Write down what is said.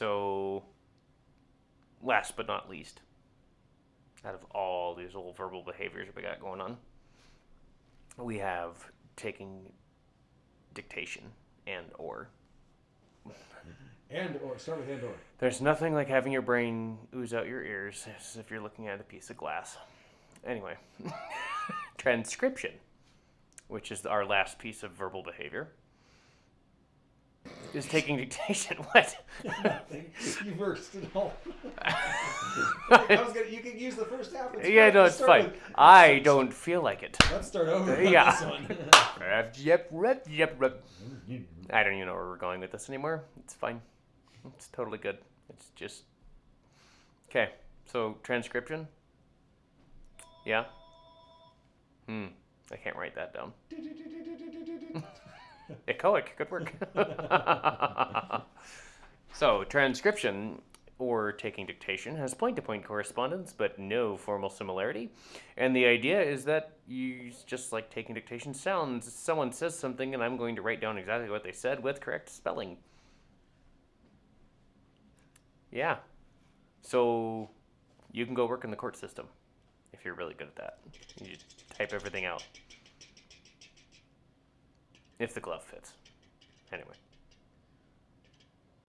So, last but not least, out of all these little verbal behaviors we got going on, we have taking dictation and or. And or start with and or. There's nothing like having your brain ooze out your ears as if you're looking at a piece of glass. Anyway, transcription, which is our last piece of verbal behavior, is taking dictation. What? you versed it all. I was gonna. You could use the first half. It's yeah, fine. no, Let's it's fine. with- I don't feel like it. Let's start over. Yeah. Rep, yep, rep, yep, rep. I don't even know where we're going with this anymore. It's fine. It's totally good. It's just. Okay, so transcription? Yeah? Hmm, I can't write that down. Echoic, good work. so, transcription or taking dictation has point to point correspondence but no formal similarity. And the idea is that you just like taking dictation sounds. Someone says something and I'm going to write down exactly what they said with correct spelling. Yeah. So, you can go work in the court system if you're really good at that. You type everything out. If the glove fits. Anyway.